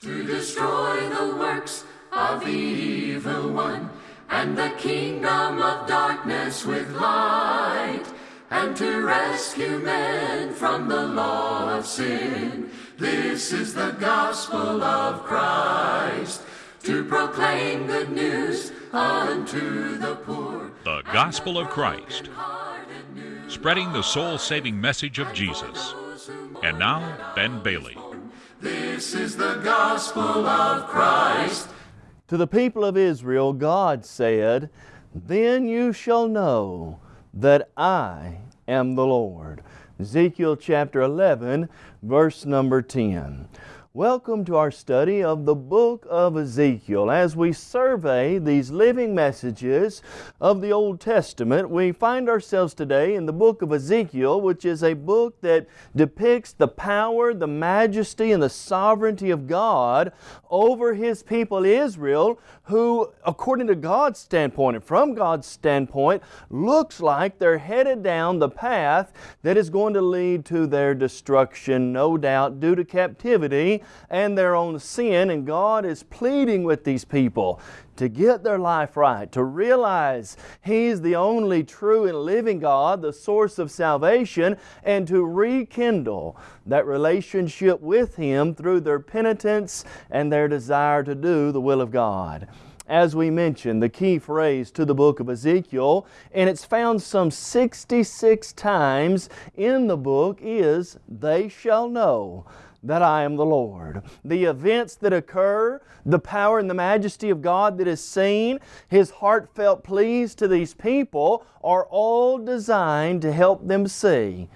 to destroy the works of the evil one, and the kingdom of darkness with light, and to rescue men from the law of sin. This is the gospel of Christ, to proclaim good news unto the poor. The Gospel of Christ, spreading the soul saving message of Jesus. And now, Ben Bailey. This is the gospel of Christ. To the people of Israel, God said, Then you shall know that I am the Lord. Ezekiel chapter 11, verse number 10. Welcome to our study of the book of Ezekiel. As we survey these living messages of the Old Testament, we find ourselves today in the book of Ezekiel, which is a book that depicts the power, the majesty, and the sovereignty of God over His people Israel, who, according to God's standpoint and from God's standpoint, looks like they're headed down the path that is going to lead to their destruction, no doubt, due to captivity and their own sin. And God is pleading with these people to get their life right, to realize He's the only true and living God, the source of salvation, and to rekindle that relationship with Him through their penitence and their desire to do the will of God as we mentioned, the key phrase to the book of Ezekiel, and it's found some 66 times in the book, is, They shall know that I am the Lord. The events that occur, the power and the majesty of God that is seen, His heartfelt pleas to these people are all designed to help them see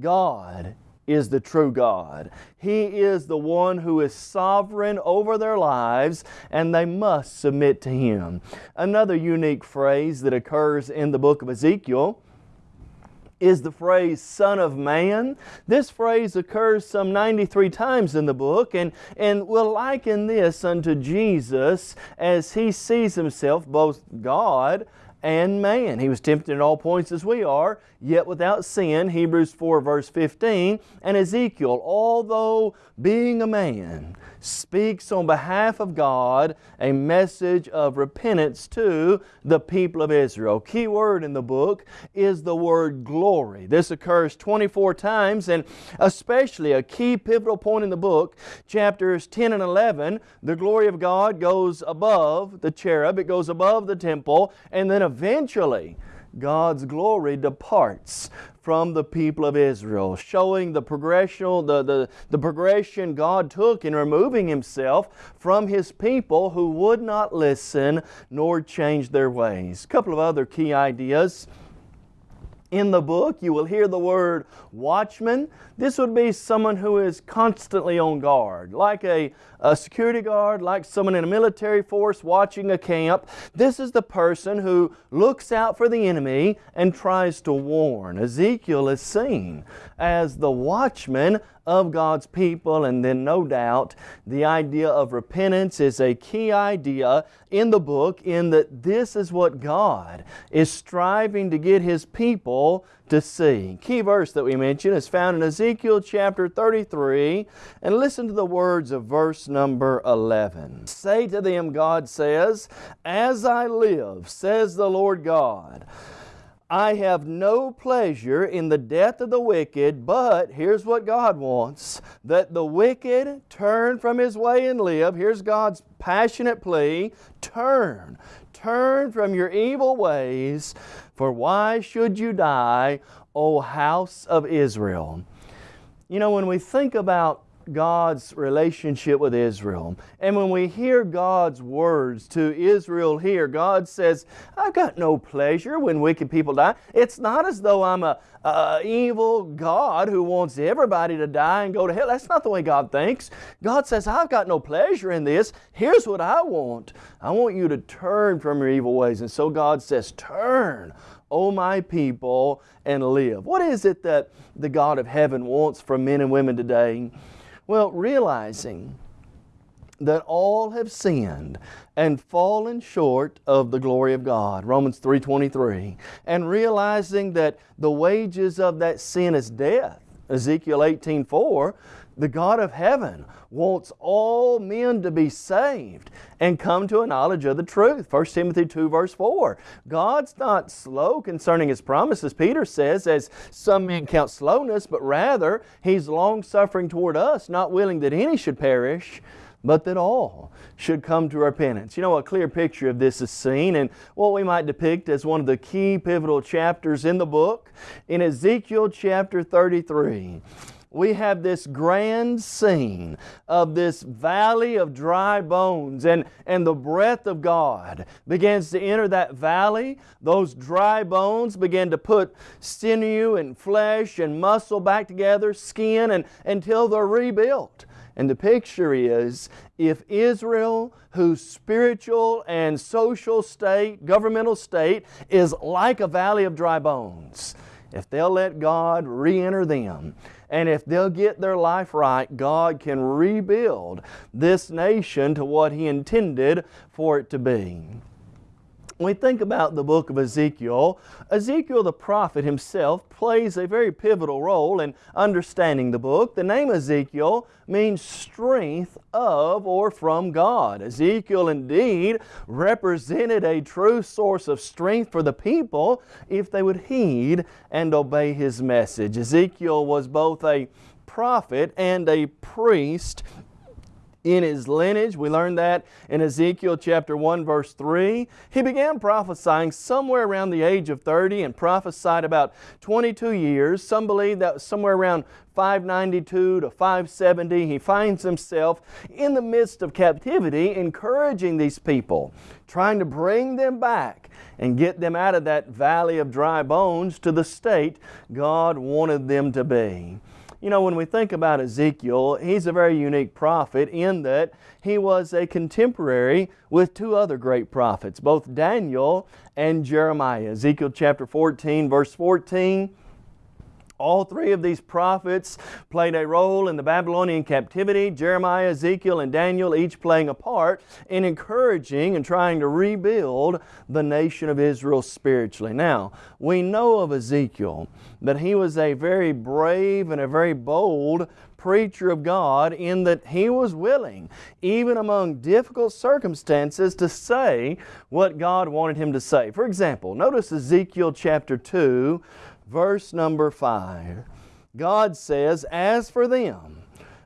God is the true God. He is the one who is sovereign over their lives and they must submit to Him. Another unique phrase that occurs in the book of Ezekiel is the phrase Son of Man. This phrase occurs some 93 times in the book and, and will liken this unto Jesus as He sees Himself both God and man. He was tempted in all points as we are, yet without sin, Hebrews 4 verse 15, and Ezekiel, although being a man, speaks on behalf of God a message of repentance to the people of Israel. Key word in the book is the word glory. This occurs 24 times and especially a key pivotal point in the book, chapters 10 and 11, the glory of God goes above the cherub, it goes above the temple, and then eventually God's glory departs from the people of Israel, showing the progression, the, the, the progression God took in removing Himself from His people who would not listen nor change their ways. A couple of other key ideas in the book, you will hear the word watchman. This would be someone who is constantly on guard, like a, a, security guard, like someone in a military force watching a camp. This is the person who looks out for the enemy and tries to warn. Ezekiel is seen as the watchman of God's people and then no doubt the idea of repentance is a key idea in the book in that this is what God is striving to get His people to see. Key verse that we mentioned is found in Ezekiel chapter 33 and listen to the words of verse number 11. Say to them, God says, As I live, says the Lord God, I have no pleasure in the death of the wicked, but here's what God wants that the wicked turn from his way and live. Here's God's passionate plea turn, turn from your evil ways, for why should you die, O house of Israel? You know, when we think about God's relationship with Israel. And when we hear God's words to Israel here, God says, I've got no pleasure when wicked people die. It's not as though I'm a, a, evil God who wants everybody to die and go to hell. That's not the way God thinks. God says, I've got no pleasure in this. Here's what I want. I want you to turn from your evil ways. And so God says, turn. O my people, and live. What is it that the God of heaven wants from men and women today? Well, realizing that all have sinned and fallen short of the glory of God, Romans 3.23, and realizing that the wages of that sin is death, Ezekiel 18.4, the God of heaven wants all men to be saved and come to a knowledge of the truth. 1 Timothy 2 verse 4. God's not slow concerning His promises, Peter says, as some men count slowness, but rather He's long suffering toward us, not willing that any should perish, but that all should come to repentance. You know, a clear picture of this is seen in what we might depict as one of the key pivotal chapters in the book in Ezekiel chapter 33 we have this grand scene of this valley of dry bones and, and the breath of God begins to enter that valley. Those dry bones begin to put sinew and flesh and muscle back together, skin, and, until they're rebuilt. And the picture is if Israel, whose spiritual and social state, governmental state, is like a valley of dry bones, if they'll let God re enter them, and if they'll get their life right, God can rebuild this nation to what He intended for it to be. When we think about the book of Ezekiel, Ezekiel the prophet himself plays a very pivotal role in understanding the book. The name Ezekiel means strength of or from God. Ezekiel indeed represented a true source of strength for the people if they would heed and obey his message. Ezekiel was both a prophet and a priest in his lineage. We learned that in Ezekiel chapter 1 verse 3. He began prophesying somewhere around the age of 30 and prophesied about 22 years. Some believe that was somewhere around 592 to 570. He finds himself in the midst of captivity encouraging these people, trying to bring them back and get them out of that valley of dry bones to the state God wanted them to be. You know, when we think about Ezekiel, he's a very unique prophet in that he was a contemporary with two other great prophets, both Daniel and Jeremiah. Ezekiel chapter 14, verse 14 all three of these prophets played a role in the Babylonian captivity. Jeremiah, Ezekiel, and Daniel each playing a part in encouraging and trying to rebuild the nation of Israel spiritually. Now, we know of Ezekiel that he was a very brave and a very bold preacher of God in that he was willing, even among difficult circumstances, to say what God wanted him to say. For example, notice Ezekiel chapter 2, verse number 5. God says, As for them,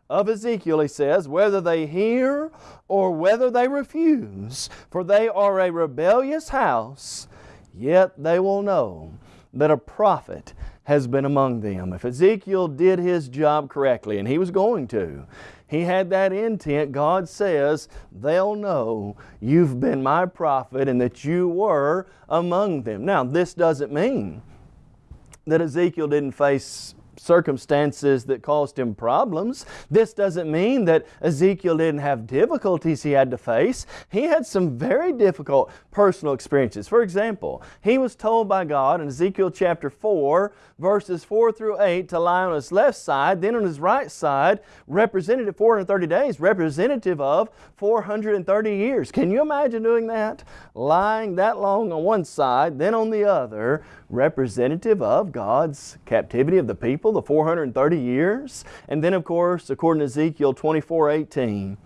of Ezekiel, he says, whether they hear or whether they refuse, for they are a rebellious house, yet they will know that a prophet has been among them. If Ezekiel did his job correctly, and he was going to, he had that intent. God says, they'll know you've been my prophet and that you were among them. Now, this doesn't mean that Ezekiel didn't face circumstances that caused him problems. This doesn't mean that Ezekiel didn't have difficulties he had to face. He had some very difficult personal experiences. For example, he was told by God in Ezekiel chapter 4, verses 4 through 8, to lie on his left side, then on his right side, representative 430 days, representative of 430 years. Can you imagine doing that? Lying that long on one side, then on the other, representative of God's captivity of the people, the 430 years. And then, of course, according to Ezekiel 24 18,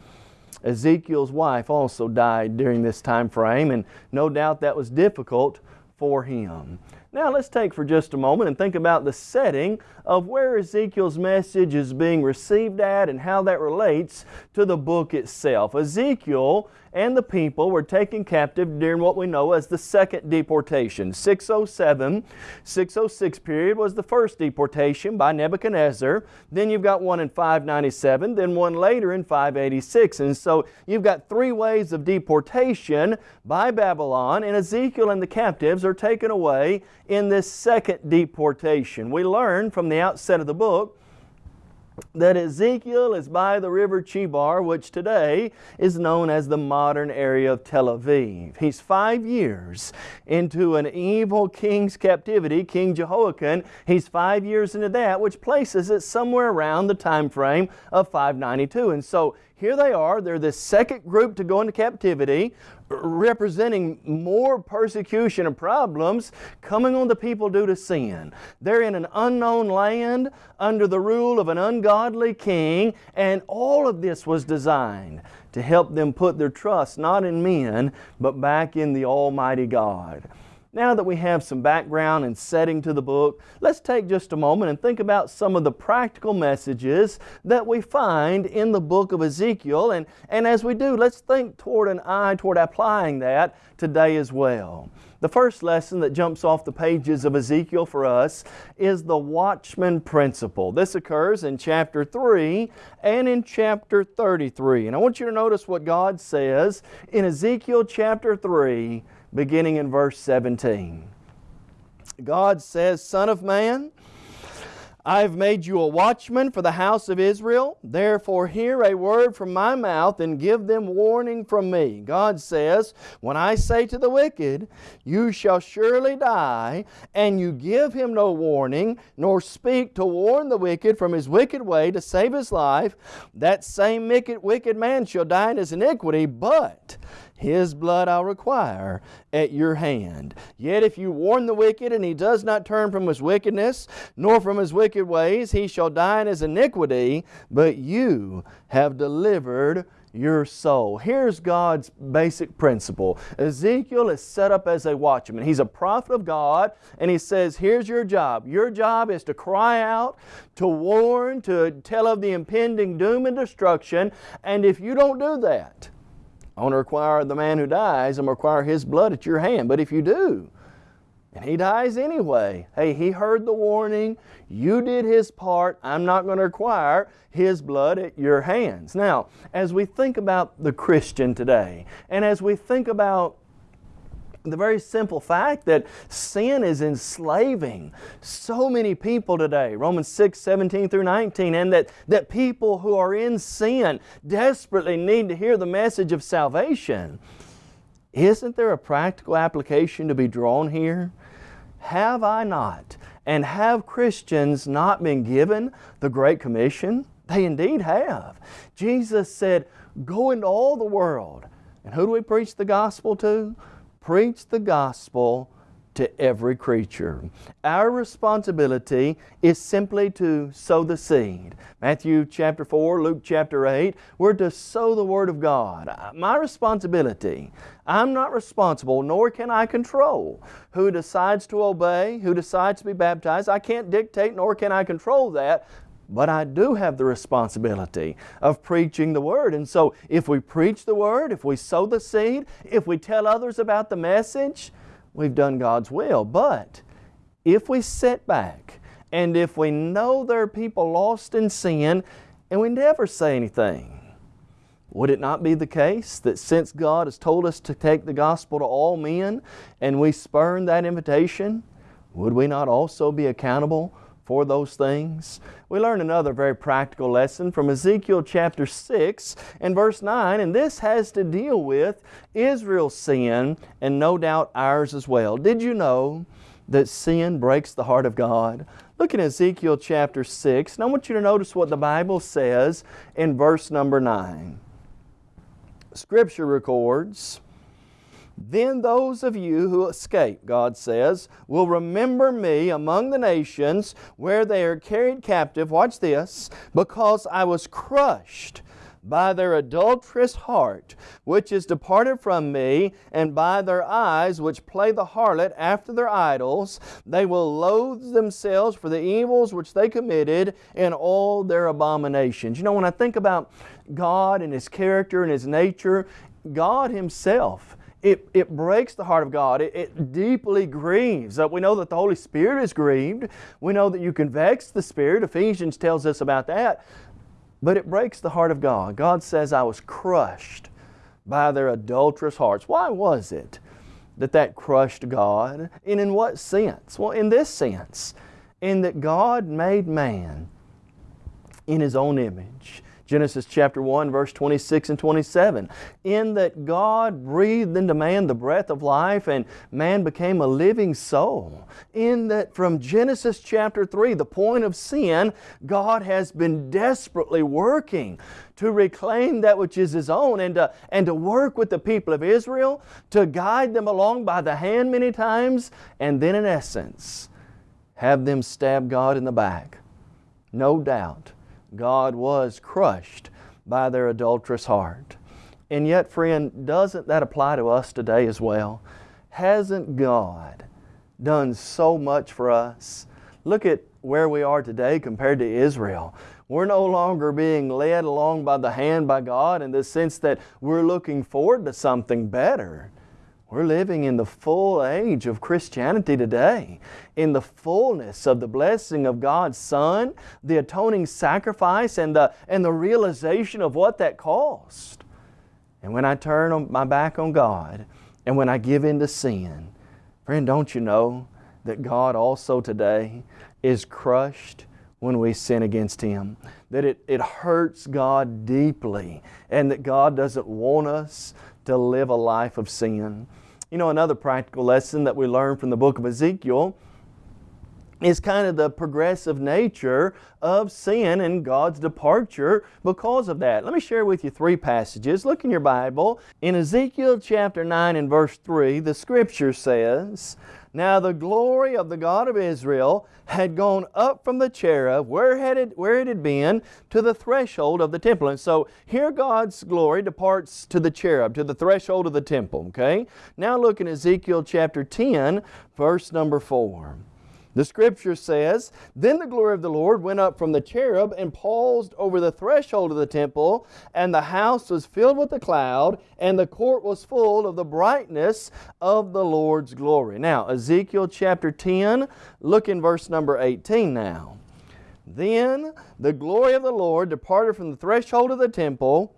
Ezekiel's wife also died during this time frame, and no doubt that was difficult for him. Now let's take for just a moment and think about the setting of where Ezekiel's message is being received at and how that relates to the book itself. Ezekiel and the people were taken captive during what we know as the second deportation. 607, 606 period was the first deportation by Nebuchadnezzar. Then you've got one in 597, then one later in 586. And so you've got three waves of deportation by Babylon, and Ezekiel and the captives are taken away in this second deportation. We learn from the outset of the book that Ezekiel is by the river Chebar, which today is known as the modern area of Tel Aviv. He's five years into an evil king's captivity, King Jehoiakim. He's five years into that, which places it somewhere around the time frame of 592. And so here they are. They're the second group to go into captivity, representing more persecution and problems coming on the people due to sin. They're in an unknown land under the rule of an ungodly king, and all of this was designed to help them put their trust not in men, but back in the Almighty God. Now that we have some background and setting to the book, let's take just a moment and think about some of the practical messages that we find in the book of Ezekiel. And, and as we do, let's think toward an eye toward applying that today as well. The first lesson that jumps off the pages of Ezekiel for us is the watchman principle. This occurs in chapter 3 and in chapter 33. And I want you to notice what God says in Ezekiel chapter 3 beginning in verse 17. God says, Son of man, I have made you a watchman for the house of Israel. Therefore, hear a word from my mouth and give them warning from me. God says, When I say to the wicked, You shall surely die, and you give him no warning, nor speak to warn the wicked from his wicked way to save his life, that same wicked, man shall die in his iniquity, but his blood I'll require at your hand. Yet if you warn the wicked, and he does not turn from his wickedness, nor from his wicked ways, he shall die in his iniquity, but you have delivered your soul. Here's God's basic principle. Ezekiel is set up as a watchman. He's a prophet of God, and he says, Here's your job. Your job is to cry out, to warn, to tell of the impending doom and destruction, and if you don't do that, I want to require the man who dies, I'm going to require his blood at your hand. But if you do, and he dies anyway, hey, he heard the warning, you did his part, I'm not going to require his blood at your hands. Now, as we think about the Christian today, and as we think about the very simple fact that sin is enslaving so many people today, Romans 6, 17 through 19, and that, that people who are in sin desperately need to hear the message of salvation. Isn't there a practical application to be drawn here? Have I not, and have Christians not been given the Great Commission? They indeed have. Jesus said, Go into all the world. And who do we preach the gospel to? Preach the gospel to every creature. Our responsibility is simply to sow the seed. Matthew chapter 4, Luke chapter 8, we're to sow the Word of God. My responsibility, I'm not responsible, nor can I control who decides to obey, who decides to be baptized. I can't dictate, nor can I control that. But I do have the responsibility of preaching the Word. And so if we preach the Word, if we sow the seed, if we tell others about the message, we've done God's will. But if we sit back and if we know there are people lost in sin and we never say anything, would it not be the case that since God has told us to take the gospel to all men and we spurn that invitation, would we not also be accountable for those things. We learn another very practical lesson from Ezekiel chapter 6 and verse 9, and this has to deal with Israel's sin and no doubt ours as well. Did you know that sin breaks the heart of God? Look at Ezekiel chapter 6, and I want you to notice what the Bible says in verse number 9. Scripture records, then those of you who escape, God says, will remember me among the nations where they are carried captive. Watch this. Because I was crushed by their adulterous heart, which is departed from me, and by their eyes, which play the harlot after their idols, they will loathe themselves for the evils which they committed in all their abominations. You know, when I think about God and His character and His nature, God Himself it, it breaks the heart of God. It, it deeply grieves. Uh, we know that the Holy Spirit is grieved. We know that you can vex the Spirit. Ephesians tells us about that. But it breaks the heart of God. God says, I was crushed by their adulterous hearts. Why was it that that crushed God? And in what sense? Well, in this sense, in that God made man in His own image Genesis chapter 1 verse 26 and 27. In that God breathed into man the breath of life and man became a living soul. In that from Genesis chapter 3, the point of sin, God has been desperately working to reclaim that which is His own and to, and to work with the people of Israel, to guide them along by the hand many times, and then in essence, have them stab God in the back. No doubt God was crushed by their adulterous heart. And yet, friend, doesn't that apply to us today as well? Hasn't God done so much for us? Look at where we are today compared to Israel. We're no longer being led along by the hand by God in the sense that we're looking forward to something better. We're living in the full age of Christianity today, in the fullness of the blessing of God's Son, the atoning sacrifice, and the, and the realization of what that cost. And when I turn my back on God, and when I give in to sin, friend, don't you know that God also today is crushed when we sin against Him? That it, it hurts God deeply, and that God doesn't want us to live a life of sin. You know, another practical lesson that we learn from the book of Ezekiel is kind of the progressive nature of sin and God's departure because of that. Let me share with you three passages. Look in your Bible. In Ezekiel chapter 9 and verse 3, the scripture says, now the glory of the God of Israel had gone up from the cherub, where, had it, where it had been, to the threshold of the temple. And so here God's glory departs to the cherub, to the threshold of the temple. Okay? Now look in Ezekiel chapter 10, verse number 4. The scripture says, Then the glory of the Lord went up from the cherub and paused over the threshold of the temple, and the house was filled with a cloud, and the court was full of the brightness of the Lord's glory. Now, Ezekiel chapter 10, look in verse number 18 now. Then the glory of the Lord departed from the threshold of the temple,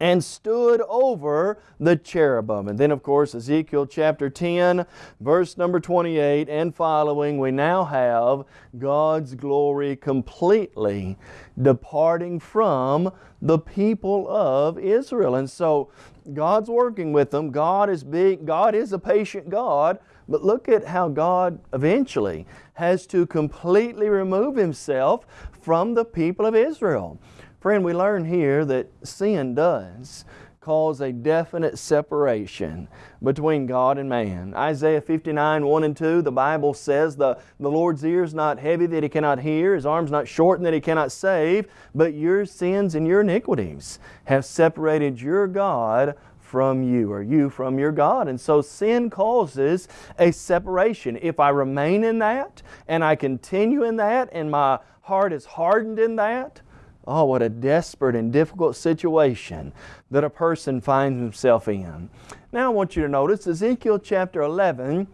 and stood over the cherubim. And then, of course, Ezekiel chapter 10, verse number 28 and following, we now have God's glory completely departing from the people of Israel. And so, God's working with them. God is big. God is a patient God. But look at how God eventually has to completely remove Himself from the people of Israel. Friend, we learn here that sin does cause a definite separation between God and man. Isaiah 59, 1 and 2, the Bible says, the, the Lord's ear is not heavy that He cannot hear, His arm's not shortened that He cannot save, but your sins and your iniquities have separated your God from you, or you from your God. And so sin causes a separation. If I remain in that, and I continue in that, and my heart is hardened in that, Oh, what a desperate and difficult situation that a person finds himself in. Now I want you to notice Ezekiel chapter 11,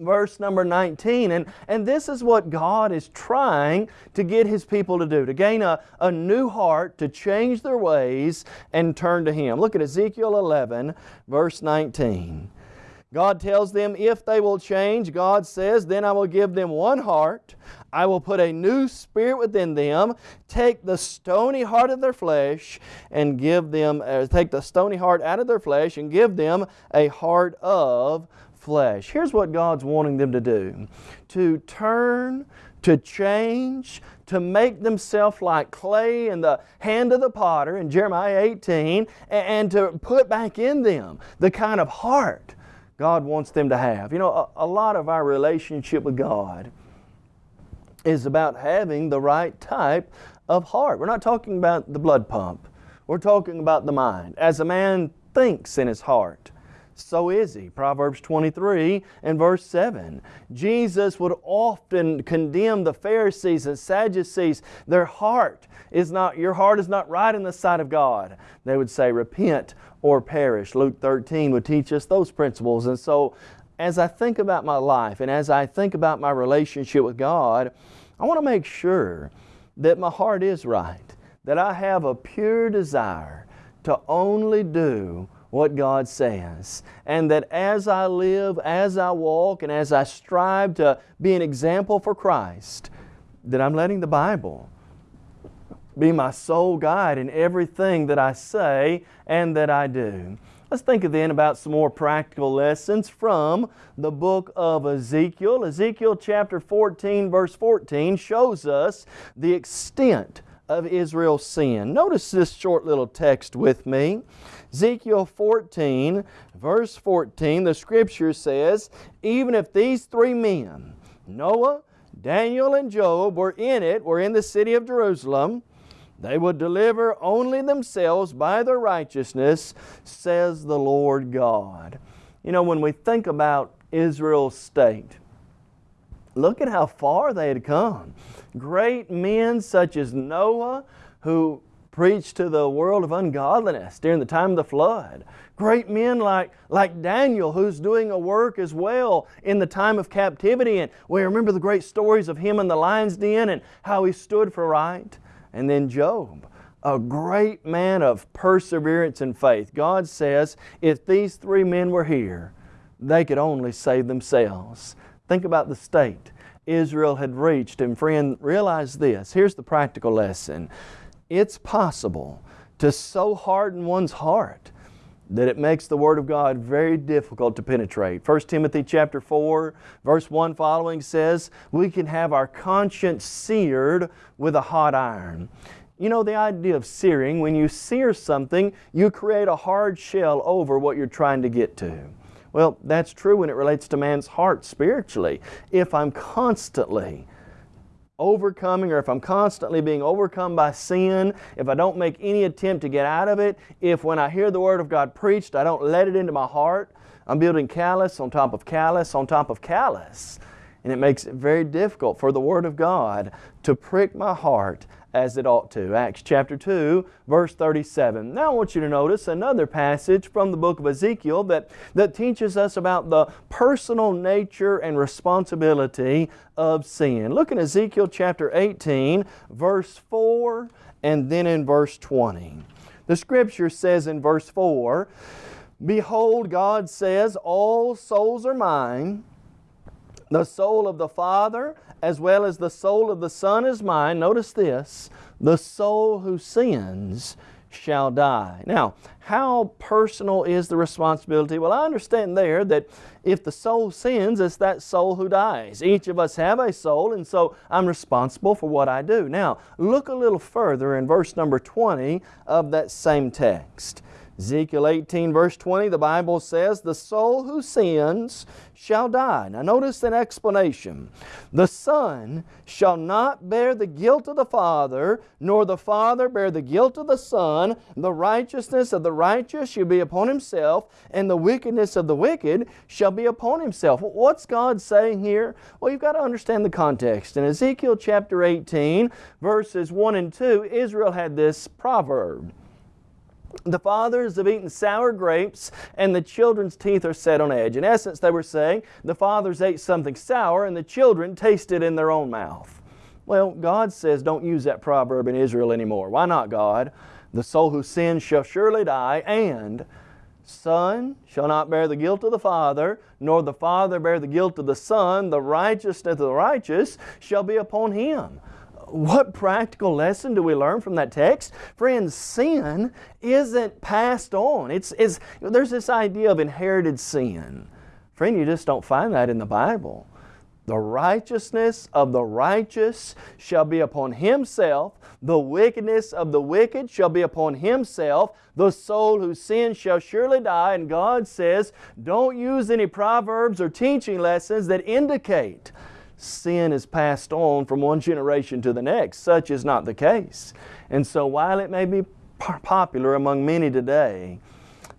verse number 19. And, and this is what God is trying to get His people to do, to gain a, a new heart, to change their ways and turn to Him. Look at Ezekiel 11, verse 19. God tells them if they will change, God says, then I will give them one heart. I will put a new spirit within them, take the stony heart of their flesh and give them, uh, take the stony heart out of their flesh and give them a heart of flesh. Here's what God's wanting them to do. To turn, to change, to make themselves like clay in the hand of the potter in Jeremiah 18 and to put back in them the kind of heart God wants them to have. You know, a, a lot of our relationship with God is about having the right type of heart. We're not talking about the blood pump. We're talking about the mind. As a man thinks in his heart, so is he. Proverbs 23 and verse 7. Jesus would often condemn the Pharisees and Sadducees. Their heart is not, your heart is not right in the sight of God. They would say, repent or perish. Luke 13 would teach us those principles. And so as I think about my life and as I think about my relationship with God, I want to make sure that my heart is right, that I have a pure desire to only do what God says. And that as I live, as I walk, and as I strive to be an example for Christ, that I'm letting the Bible be my sole guide in everything that I say and that I do. Let's think then about some more practical lessons from the book of Ezekiel. Ezekiel chapter 14 verse 14 shows us the extent of Israel's sin. Notice this short little text with me. Ezekiel 14 verse 14, the scripture says, Even if these three men, Noah, Daniel, and Job were in it, were in the city of Jerusalem, they would deliver only themselves by their righteousness, says the Lord God. You know, when we think about Israel's state, look at how far they had come. Great men such as Noah, who preached to the world of ungodliness during the time of the flood. Great men like, like Daniel, who's doing a work as well in the time of captivity. And we remember the great stories of him in the lion's den and how he stood for right. And then Job, a great man of perseverance and faith. God says if these three men were here, they could only save themselves. Think about the state Israel had reached. And friend, realize this. Here's the practical lesson. It's possible to so harden one's heart that it makes the Word of God very difficult to penetrate. 1 Timothy chapter 4, verse 1 following says, we can have our conscience seared with a hot iron. You know the idea of searing, when you sear something, you create a hard shell over what you're trying to get to. Well, that's true when it relates to man's heart spiritually. If I'm constantly overcoming or if I'm constantly being overcome by sin, if I don't make any attempt to get out of it, if when I hear the Word of God preached, I don't let it into my heart, I'm building callous on top of callous on top of callous. And it makes it very difficult for the Word of God to prick my heart as it ought to. Acts chapter 2, verse 37. Now I want you to notice another passage from the book of Ezekiel that, that teaches us about the personal nature and responsibility of sin. Look in Ezekiel chapter 18, verse 4, and then in verse 20. The Scripture says in verse 4, Behold, God says, All souls are mine. The soul of the Father as well as the soul of the Son is mine. Notice this, the soul who sins shall die. Now, how personal is the responsibility? Well, I understand there that if the soul sins, it's that soul who dies. Each of us have a soul, and so I'm responsible for what I do. Now, look a little further in verse number 20 of that same text. Ezekiel 18 verse 20, the Bible says, The soul who sins shall die. Now notice an explanation. The Son shall not bear the guilt of the Father, nor the Father bear the guilt of the Son. The righteousness of the righteous shall be upon himself, and the wickedness of the wicked shall be upon himself. What's God saying here? Well, you've got to understand the context. In Ezekiel chapter 18, verses 1 and 2, Israel had this proverb. The fathers have eaten sour grapes and the children's teeth are set on edge. In essence, they were saying the fathers ate something sour and the children tasted it in their own mouth. Well, God says don't use that proverb in Israel anymore. Why not, God? The soul who sins shall surely die, and Son shall not bear the guilt of the Father, nor the Father bear the guilt of the Son. The righteousness of the righteous shall be upon him what practical lesson do we learn from that text? Friends, sin isn't passed on. It's, it's, there's this idea of inherited sin. Friend, you just don't find that in the Bible. The righteousness of the righteous shall be upon himself. The wickedness of the wicked shall be upon himself. The soul who sins shall surely die. And God says, don't use any proverbs or teaching lessons that indicate sin is passed on from one generation to the next. Such is not the case. And so while it may be popular among many today,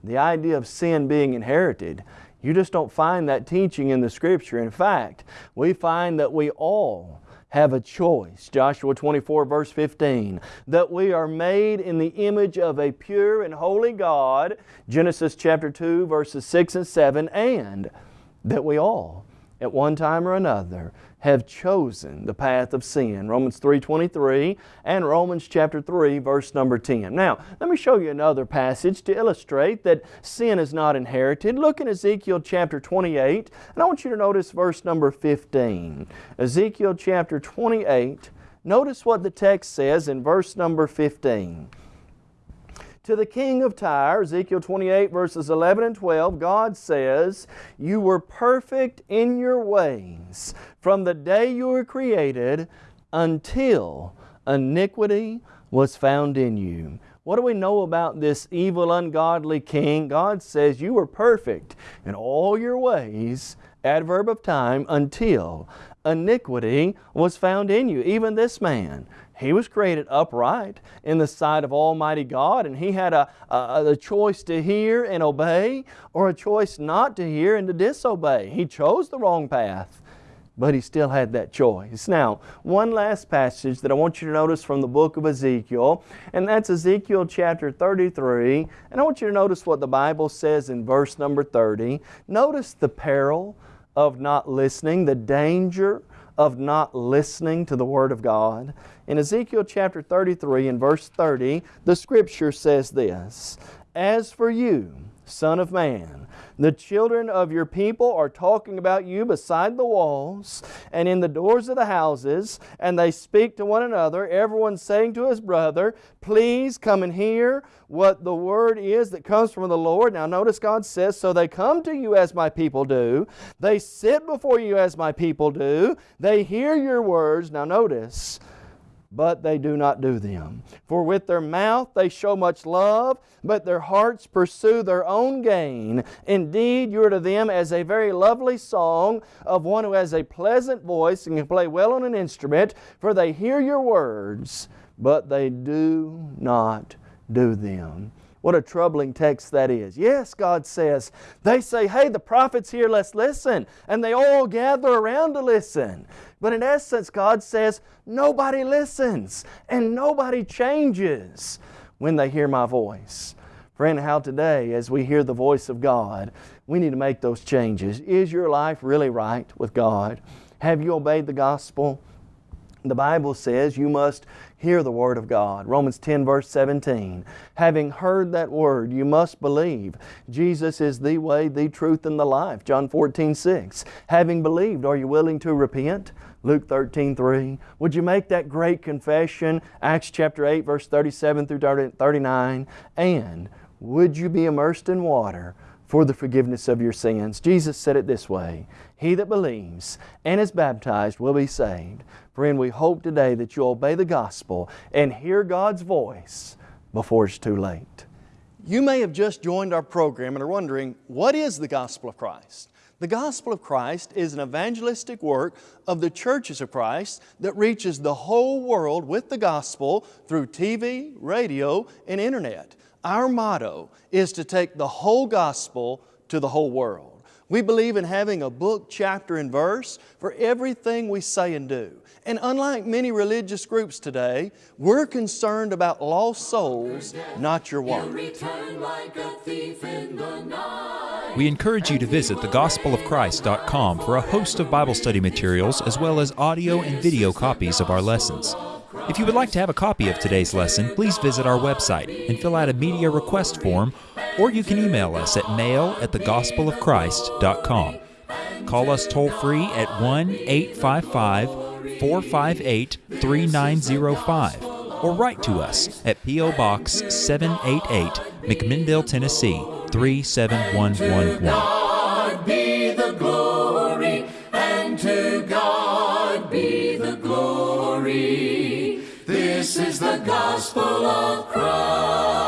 the idea of sin being inherited, you just don't find that teaching in the Scripture. In fact, we find that we all have a choice. Joshua 24 verse 15. That we are made in the image of a pure and holy God. Genesis chapter 2 verses 6 and 7. And that we all, at one time or another, have chosen the path of sin. Romans 3.23 and Romans chapter 3 verse number 10. Now, let me show you another passage to illustrate that sin is not inherited. Look in Ezekiel chapter 28 and I want you to notice verse number 15. Ezekiel chapter 28 Notice what the text says in verse number 15. To the king of Tyre, Ezekiel 28 verses 11 and 12, God says, You were perfect in your ways from the day you were created until iniquity was found in you. What do we know about this evil, ungodly king? God says, You were perfect in all your ways, adverb of time, until iniquity was found in you. Even this man, he was created upright in the sight of Almighty God, and he had a, a, a, choice to hear and obey, or a choice not to hear and to disobey. He chose the wrong path but he still had that choice. Now, one last passage that I want you to notice from the book of Ezekiel, and that's Ezekiel chapter 33. And I want you to notice what the Bible says in verse number 30. Notice the peril of not listening, the danger of not listening to the Word of God. In Ezekiel chapter 33 and verse 30, the Scripture says this, As for you, Son of man, the children of your people are talking about you beside the walls and in the doors of the houses, and they speak to one another, everyone saying to his brother, Please come and hear what the word is that comes from the Lord. Now notice God says, So they come to you as my people do, they sit before you as my people do, they hear your words. Now notice, but they do not do them. For with their mouth they show much love, but their hearts pursue their own gain. Indeed, you are to them as a very lovely song of one who has a pleasant voice and can play well on an instrument, for they hear your words, but they do not do them. What a troubling text that is. Yes, God says, they say, hey, the prophet's here, let's listen. And they all gather around to listen. But in essence, God says, nobody listens and nobody changes when they hear my voice. Friend, how today, as we hear the voice of God, we need to make those changes. Is your life really right with God? Have you obeyed the gospel? The Bible says you must hear the Word of God. Romans 10 verse 17. Having heard that Word, you must believe. Jesus is the way, the truth, and the life. John 14 6. Having believed, are you willing to repent? Luke 13 3. Would you make that great confession? Acts chapter 8 verse 37 through 39. And would you be immersed in water for the forgiveness of your sins? Jesus said it this way, He that believes and is baptized will be saved. Friend, we hope today that you obey the gospel and hear God's voice before it's too late. You may have just joined our program and are wondering, what is the gospel of Christ? The gospel of Christ is an evangelistic work of the churches of Christ that reaches the whole world with the gospel through TV, radio, and internet. Our motto is to take the whole gospel to the whole world. We believe in having a book, chapter, and verse for everything we say and do. And unlike many religious groups today, we're concerned about lost souls, not your wallet. We encourage you to visit thegospelofchrist.com for a host of Bible study materials as well as audio and video copies of our lessons. If you would like to have a copy of today's lesson, please visit our website and fill out a media request form, or you can email us at mail at thegospelofchrist.com. Call us toll free at 1 855 458 3905 or write to us at P.O. Box 788, McMinnville, Tennessee 37111. Gospel of Christ.